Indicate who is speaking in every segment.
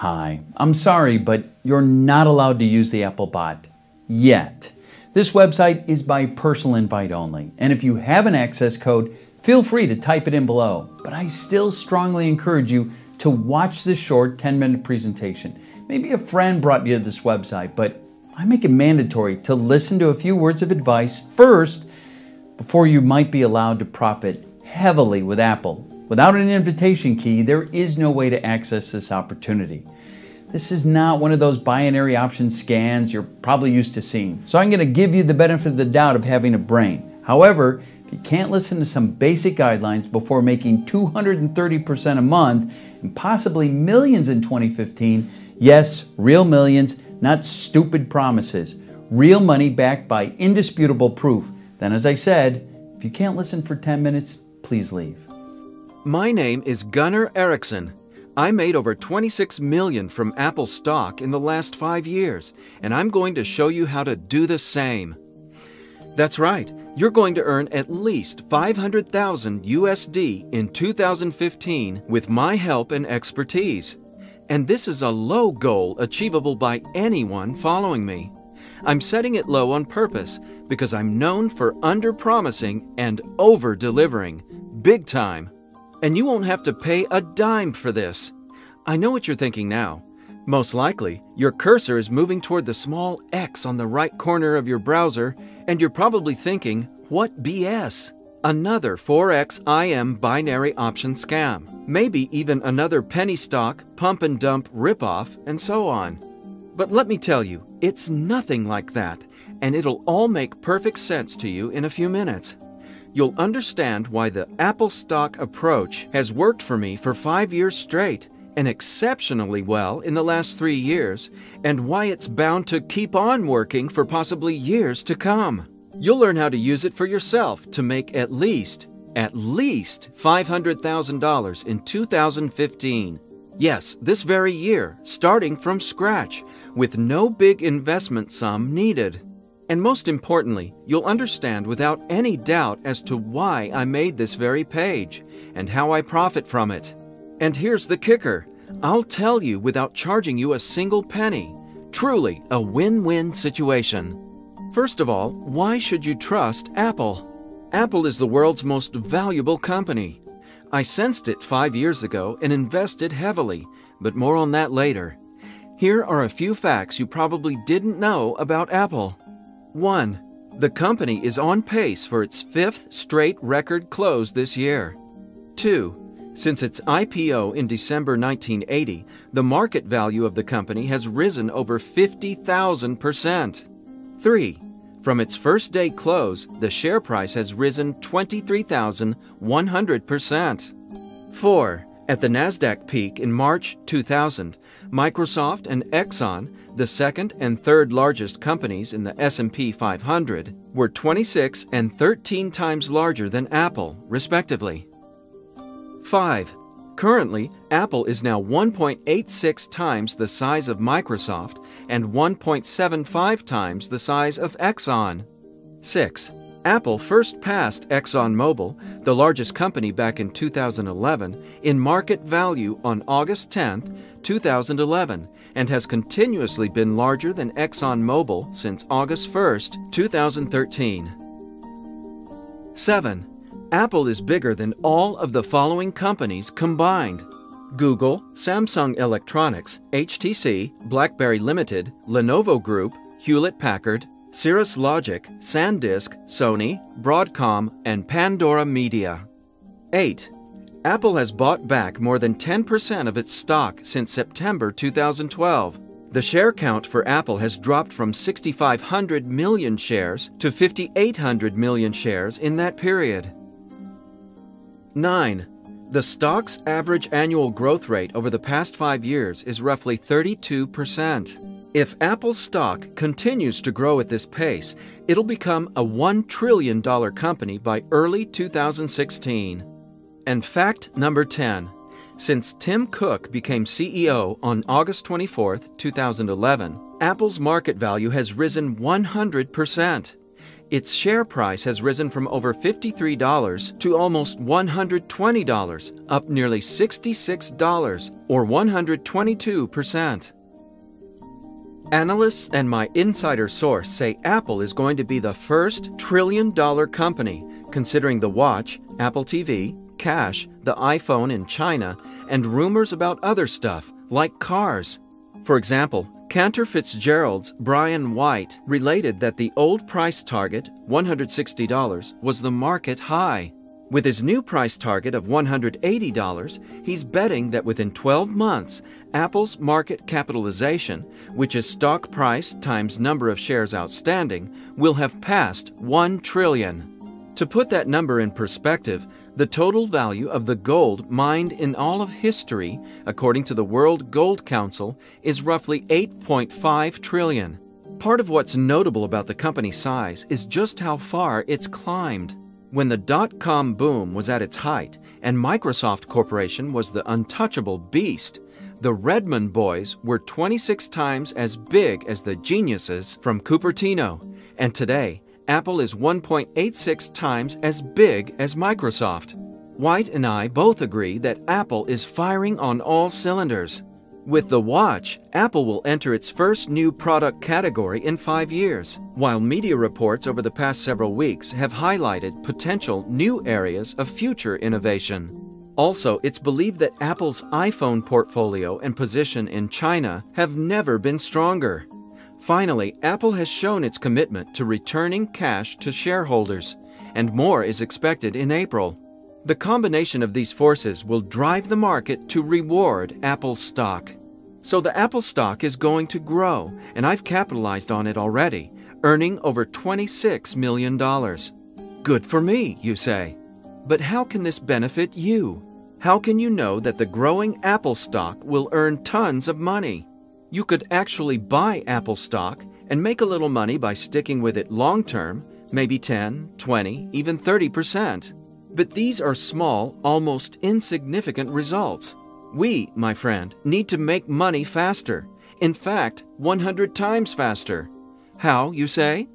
Speaker 1: Hi, I'm sorry, but you're not allowed to use the Apple bot yet. This website is by personal invite only, and if you have an access code, feel free to type it in below. But I still strongly encourage you to watch this short 10 minute presentation. Maybe a friend brought you to this website, but I make it mandatory to listen to a few words of advice first before you might be allowed to profit heavily with Apple. Without an invitation key, there is no way to access this opportunity. This is not one of those binary option scans you're probably used to seeing, so I'm going to give you the benefit of the doubt of having a brain. However, if you can't listen to some basic guidelines before making 230% a month and possibly millions in 2015, yes, real millions, not stupid promises, real money backed by indisputable proof, then as I said, if you can't listen for 10 minutes, please leave.
Speaker 2: My name is Gunnar Ericsson. I made over 26 million from Apple stock in the last 5 years, and I'm going to show you how to do the same. That's right. You're going to earn at least 500,000 USD in 2015 with my help and expertise. And this is a low goal achievable by anyone following me. I'm setting it low on purpose because I'm known for under promising and over delivering. Big time. And you won't have to pay a dime for this. I know what you're thinking now. Most likely, your cursor is moving toward the small X on the right corner of your browser, and you're probably thinking, what BS? Another Forex IM binary option scam. Maybe even another penny stock, pump and dump ripoff, and so on. But let me tell you, it's nothing like that, and it'll all make perfect sense to you in a few minutes. You'll understand why the Apple stock approach has worked for me for five years straight and exceptionally well in the last three years, and why it's bound to keep on working for possibly years to come. You'll learn how to use it for yourself to make at least, at least $500,000 in 2015. Yes, this very year, starting from scratch, with no big investment sum needed. And most importantly, you'll understand without any doubt as to why I made this very page and how I profit from it. And here's the kicker I'll tell you without charging you a single penny. Truly a win win situation. First of all, why should you trust Apple? Apple is the world's most valuable company. I sensed it five years ago and invested heavily, but more on that later. Here are a few facts you probably didn't know about Apple. 1. The company is on pace for its fifth straight record close this year. 2. Since its IPO in December 1980, the market value of the company has risen over 50,000%. 3. From its first day close, the share price has risen 23,100%. 4. At the Nasdaq peak in March 2000, Microsoft and Exxon, the second and third largest companies in the S&P 500, were 26 and 13 times larger than Apple, respectively. 5. Currently, Apple is now 1.86 times the size of Microsoft and 1.75 times the size of Exxon. 6. Apple first passed ExxonMobil, the largest company back in 2011, in market value on August 10, 2011, and has continuously been larger than ExxonMobil since August 1, 2013. 7. Apple is bigger than all of the following companies combined Google, Samsung Electronics, HTC, BlackBerry Limited, Lenovo Group, Hewlett Packard, Cirrus Logic, SanDisk, Sony, Broadcom, and Pandora Media. 8. Apple has bought back more than 10% of its stock since September 2012. The share count for Apple has dropped from 6,500 million shares to 5,800 million shares in that period. 9. The stock's average annual growth rate over the past five years is roughly 32%. If Apple's stock continues to grow at this pace, it'll become a $1 trillion company by early 2016. And fact number 10 Since Tim Cook became CEO on August 24, 2011, Apple's market value has risen 100%. Its share price has risen from over $53 to almost $120, up nearly $66 or 122%. Analysts and my insider source say Apple is going to be the first trillion dollar company, considering the watch, Apple TV, cash, the iPhone in China, and rumors about other stuff, like cars. For example, Cantor Fitzgerald's Brian White related that the old price target, $160, was the market high. With his new price target of $180, he's betting that within 12 months, Apple's market capitalization, which is stock price times number of shares outstanding, will have passed 1 trillion. To put that number in perspective, the total value of the gold mined in all of history, according to the World Gold Council, is roughly 8.5 trillion. Part of what's notable about the company's size is just how far it's climbed. When the dot com boom was at its height and Microsoft Corporation was the untouchable beast, the Redmond boys were 26 times as big as the geniuses from Cupertino. And today, Apple is 1.86 times as big as Microsoft. White and I both agree that Apple is firing on all cylinders. With the watch, Apple will enter its first new product category in five years, while media reports over the past several weeks have highlighted potential new areas of future innovation. Also, it's believed that Apple's iPhone portfolio and position in China have never been stronger. Finally, Apple has shown its commitment to returning cash to shareholders, and more is expected in April. The combination of these forces will drive the market to reward Apple stock. So the Apple stock is going to grow, and I've capitalized on it already, earning over $26 million. Good for me, you say. But how can this benefit you? How can you know that the growing Apple stock will earn tons of money? You could actually buy Apple stock and make a little money by sticking with it long term, maybe 10, 20, even 30%. But these are small, almost insignificant results. We, my friend, need to make money faster. In fact, 100 times faster. How, you say?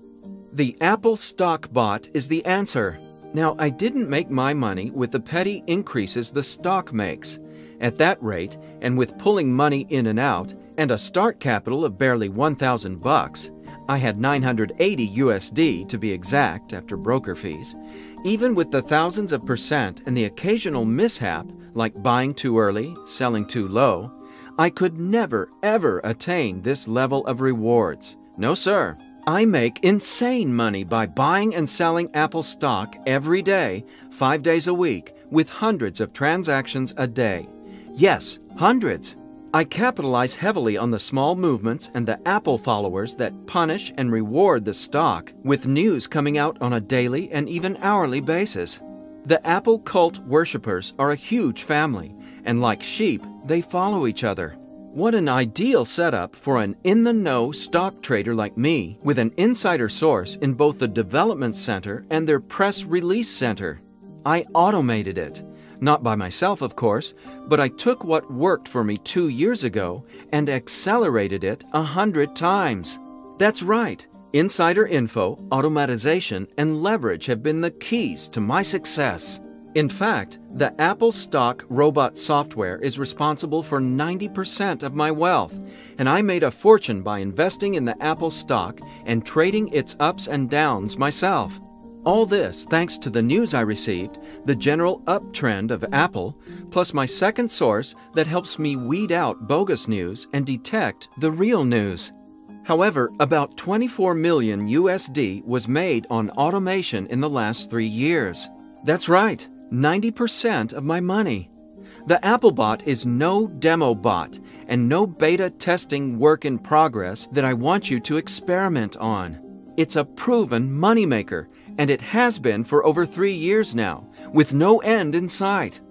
Speaker 2: The Apple Stock Bot is the answer. Now, I didn't make my money with the petty increases the stock makes. At that rate, and with pulling money in and out, and a start capital of barely 1,000 bucks, I had 980 USD to be exact after broker fees. Even with the thousands of percent and the occasional mishap, like buying too early, selling too low, I could never, ever attain this level of rewards. No, sir. I make insane money by buying and selling Apple stock every day, five days a week, with hundreds of transactions a day. Yes, hundreds. I capitalize heavily on the small movements and the Apple followers that punish and reward the stock, with news coming out on a daily and even hourly basis. The Apple cult worshippers are a huge family, and like sheep, they follow each other. What an ideal setup for an in the know stock trader like me with an insider source in both the development center and their press release center. I automated it. Not by myself, of course, but I took what worked for me two years ago and accelerated it a hundred times. That's right. Insider info, automatization, and leverage have been the keys to my success. In fact, the Apple stock robot software is responsible for 90% of my wealth, and I made a fortune by investing in the Apple stock and trading its ups and downs myself. All this thanks to the news I received, the general uptrend of Apple, plus my second source that helps me weed out bogus news and detect the real news. However, about 24 million USD was made on automation in the last three years. That's right, 90% of my money. The Applebot is no demo bot and no beta testing work in progress that I want you to experiment on. It's a proven moneymaker, and it has been for over three years now, with no end in sight.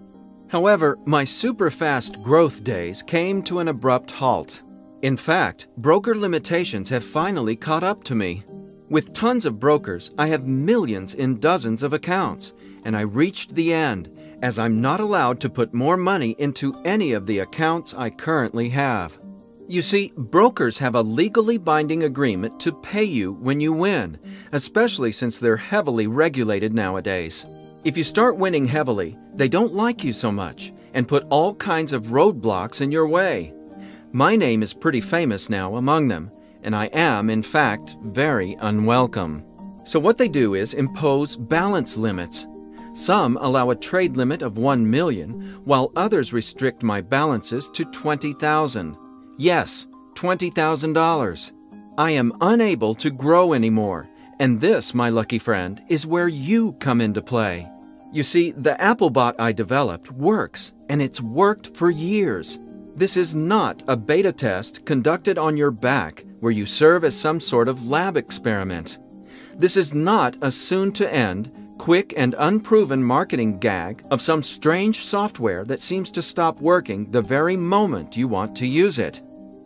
Speaker 2: However, my super fast growth days came to an abrupt halt. In fact, broker limitations have finally caught up to me. With tons of brokers, I have millions in dozens of accounts, and I reached the end as I'm not allowed to put more money into any of the accounts I currently have. You see, brokers have a legally binding agreement to pay you when you win, especially since they're heavily regulated nowadays. If you start winning heavily, they don't like you so much and put all kinds of roadblocks in your way. My name is pretty famous now among them, and I am, in fact, very unwelcome. So, what they do is impose balance limits. Some allow a trade limit of 1 million, while others restrict my balances to 20,000. Yes, $20,000. I am unable to grow anymore, and this, my lucky friend, is where you come into play. You see, the Applebot I developed works, and it's worked for years. This is not a beta test conducted on your back where you serve as some sort of lab experiment. This is not a soon to end, quick and unproven marketing gag of some strange software that seems to stop working the very moment you want to use it.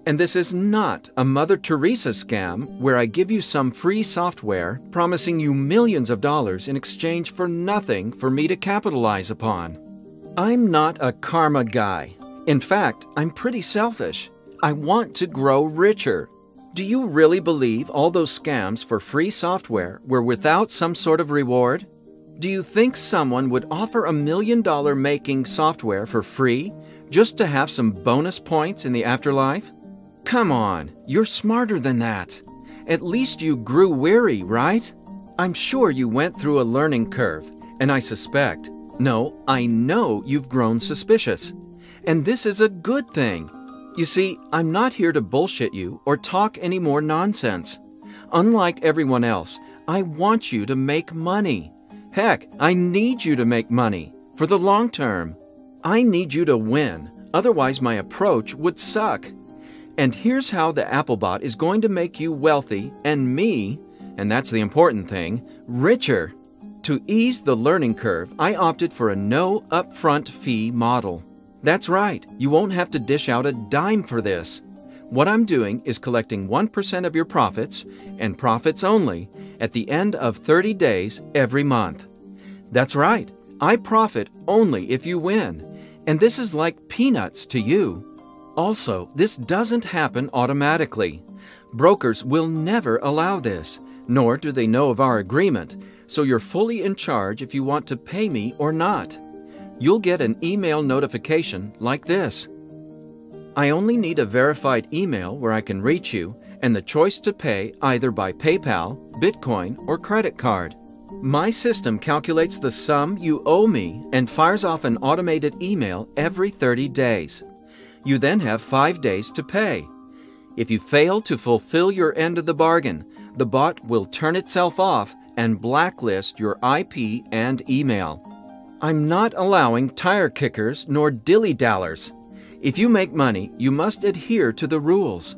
Speaker 2: And this is not a Mother Teresa scam where I give you some free software promising you millions of dollars in exchange for nothing for me to capitalize upon. I'm not a karma guy. In fact, I'm pretty selfish. I want to grow richer. Do you really believe all those scams for free software were without some sort of reward? Do you think someone would offer a million dollar making software for free just to have some bonus points in the afterlife? Come on, you're smarter than that. At least you grew weary, right? I'm sure you went through a learning curve, and I suspect, no, I know you've grown suspicious. And this is a good thing. You see, I'm not here to bullshit you or talk any more nonsense. Unlike everyone else, I want you to make money. Heck, I need you to make money for the long term. I need you to win, otherwise, my approach would suck. And here's how the Applebot is going to make you wealthy and me, and that's the important thing, richer. To ease the learning curve, I opted for a no upfront fee model. That's right, you won't have to dish out a dime for this. What I'm doing is collecting 1% of your profits, and profits only, at the end of 30 days every month. That's right, I profit only if you win, and this is like peanuts to you. Also, this doesn't happen automatically. Brokers will never allow this, nor do they know of our agreement, so you're fully in charge if you want to pay me or not you'll get an email notification like this. I only need a verified email where I can reach you and the choice to pay either by PayPal, Bitcoin, or credit card. My system calculates the sum you owe me and fires off an automated email every 30 days. You then have five days to pay. If you fail to fulfill your end of the bargain, the bot will turn itself off and blacklist your IP and email. I'm not allowing tire kickers nor dilly dallers. If you make money, you must adhere to the rules.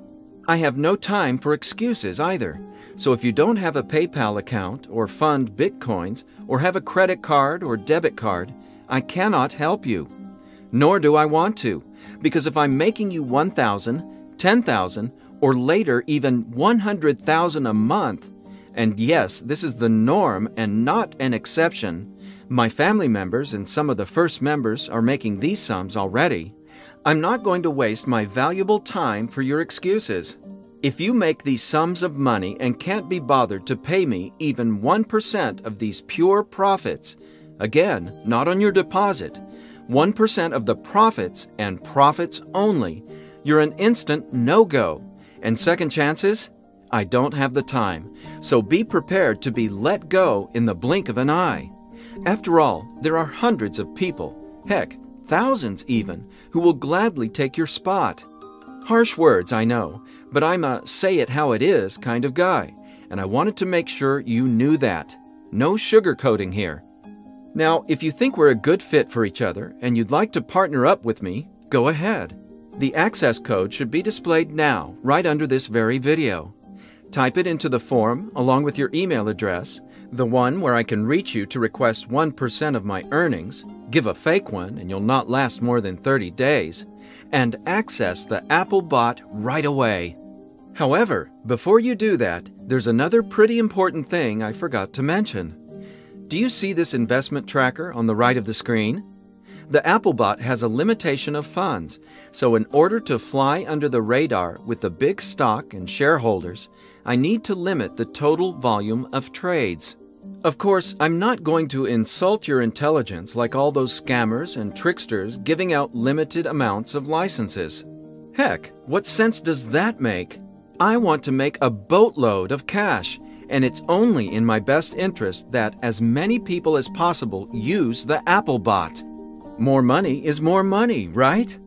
Speaker 2: I have no time for excuses either. So if you don't have a PayPal account or fund Bitcoins or have a credit card or debit card, I cannot help you. Nor do I want to, because if I'm making you 1,000, 10,000, or later even 100,000 a month, and yes, this is the norm and not an exception, my family members and some of the first members are making these sums already. I'm not going to waste my valuable time for your excuses. If you make these sums of money and can't be bothered to pay me even 1% of these pure profits, again, not on your deposit, 1% of the profits and profits only, you're an instant no go. And second chances? I don't have the time. So be prepared to be let go in the blink of an eye. After all, there are hundreds of people, heck, thousands even, who will gladly take your spot. Harsh words, I know, but I'm a say it how it is kind of guy, and I wanted to make sure you knew that. No sugarcoating here. Now, if you think we're a good fit for each other and you'd like to partner up with me, go ahead. The access code should be displayed now, right under this very video. Type it into the form along with your email address the one where I can reach you to request 1% of my earnings, give a fake one and you'll not last more than 30 days, and access the Apple bot right away. However, before you do that, there's another pretty important thing I forgot to mention. Do you see this investment tracker on the right of the screen? The Applebot has a limitation of funds, so in order to fly under the radar with the big stock and shareholders, I need to limit the total volume of trades. Of course, I'm not going to insult your intelligence like all those scammers and tricksters giving out limited amounts of licenses. Heck, what sense does that make? I want to make a boatload of cash, and it's only in my best interest that as many people as possible use the Applebot. More money is more money, right?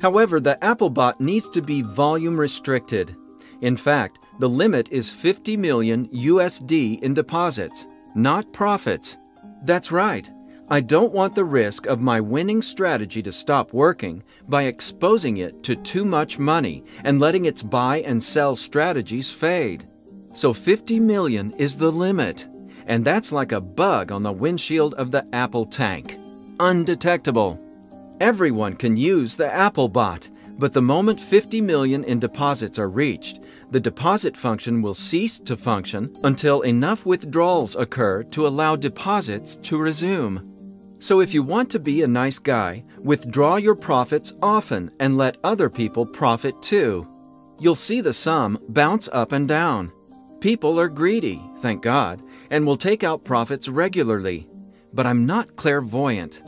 Speaker 2: However, the Applebot needs to be volume restricted. In fact, the limit is 50 million USD in deposits, not profits. That's right. I don't want the risk of my winning strategy to stop working by exposing it to too much money and letting its buy and sell strategies fade. So 50 million is the limit, and that's like a bug on the windshield of the Apple tank undetectable. Everyone can use the Apple bot, but the moment 50 million in deposits are reached, the deposit function will cease to function until enough withdrawals occur to allow deposits to resume. So if you want to be a nice guy, withdraw your profits often and let other people profit too. You'll see the sum bounce up and down. People are greedy, thank God, and will take out profits regularly. But I'm not clairvoyant.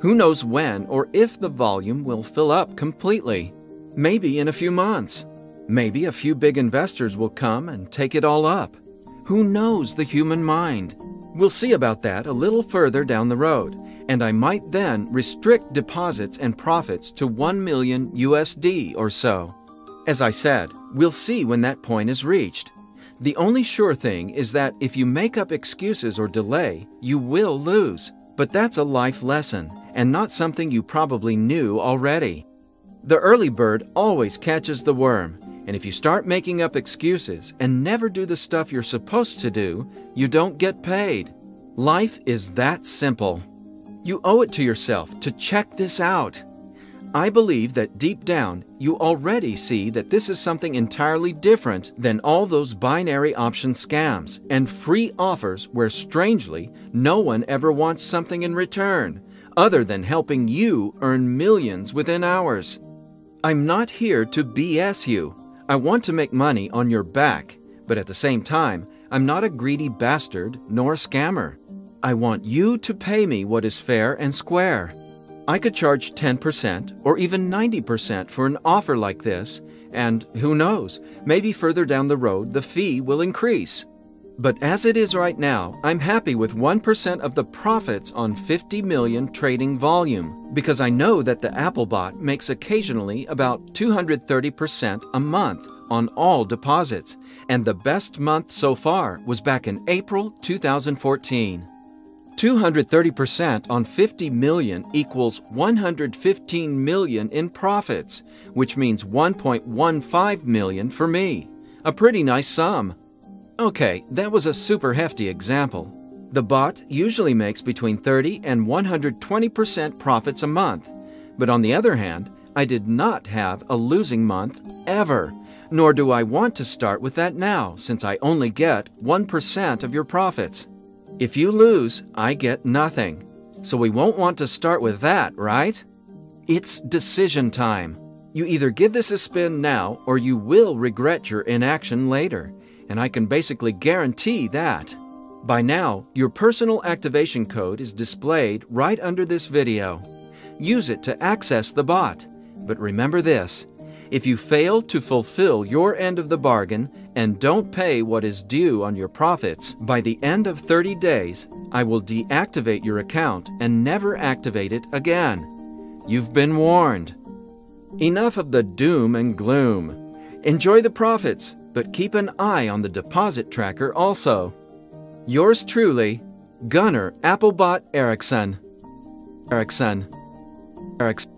Speaker 2: Who knows when or if the volume will fill up completely? Maybe in a few months. Maybe a few big investors will come and take it all up. Who knows the human mind? We'll see about that a little further down the road, and I might then restrict deposits and profits to 1 million USD or so. As I said, we'll see when that point is reached. The only sure thing is that if you make up excuses or delay, you will lose. But that's a life lesson, and not something you probably knew already. The early bird always catches the worm, and if you start making up excuses and never do the stuff you're supposed to do, you don't get paid. Life is that simple. You owe it to yourself to check this out. I believe that deep down, you already see that this is something entirely different than all those binary option scams and free offers where, strangely, no one ever wants something in return other than helping you earn millions within hours. I'm not here to BS you. I want to make money on your back, but at the same time, I'm not a greedy bastard nor a scammer. I want you to pay me what is fair and square. I could charge 10% or even 90% for an offer like this, and who knows, maybe further down the road the fee will increase. But as it is right now, I'm happy with 1% of the profits on 50 million trading volume because I know that the Applebot makes occasionally about 230% a month on all deposits, and the best month so far was back in April 2014. 230% on 50 million equals 115 million in profits, which means 1.15 million for me. A pretty nice sum. Okay, that was a super hefty example. The bot usually makes between 30 and 120% profits a month. But on the other hand, I did not have a losing month ever, nor do I want to start with that now since I only get 1% of your profits. If you lose, I get nothing. So we won't want to start with that, right? It's decision time. You either give this a spin now or you will regret your inaction later and I can basically guarantee that. By now, your personal activation code is displayed right under this video. Use it to access the bot. But remember this, if you fail to fulfill your end of the bargain and don't pay what is due on your profits, by the end of 30 days, I will deactivate your account and never activate it again. You've been warned. Enough of the doom and gloom. Enjoy the profits but keep an eye on the deposit tracker also. Yours truly, Gunnar Applebot Ericsson. Ericsson. Ericsson.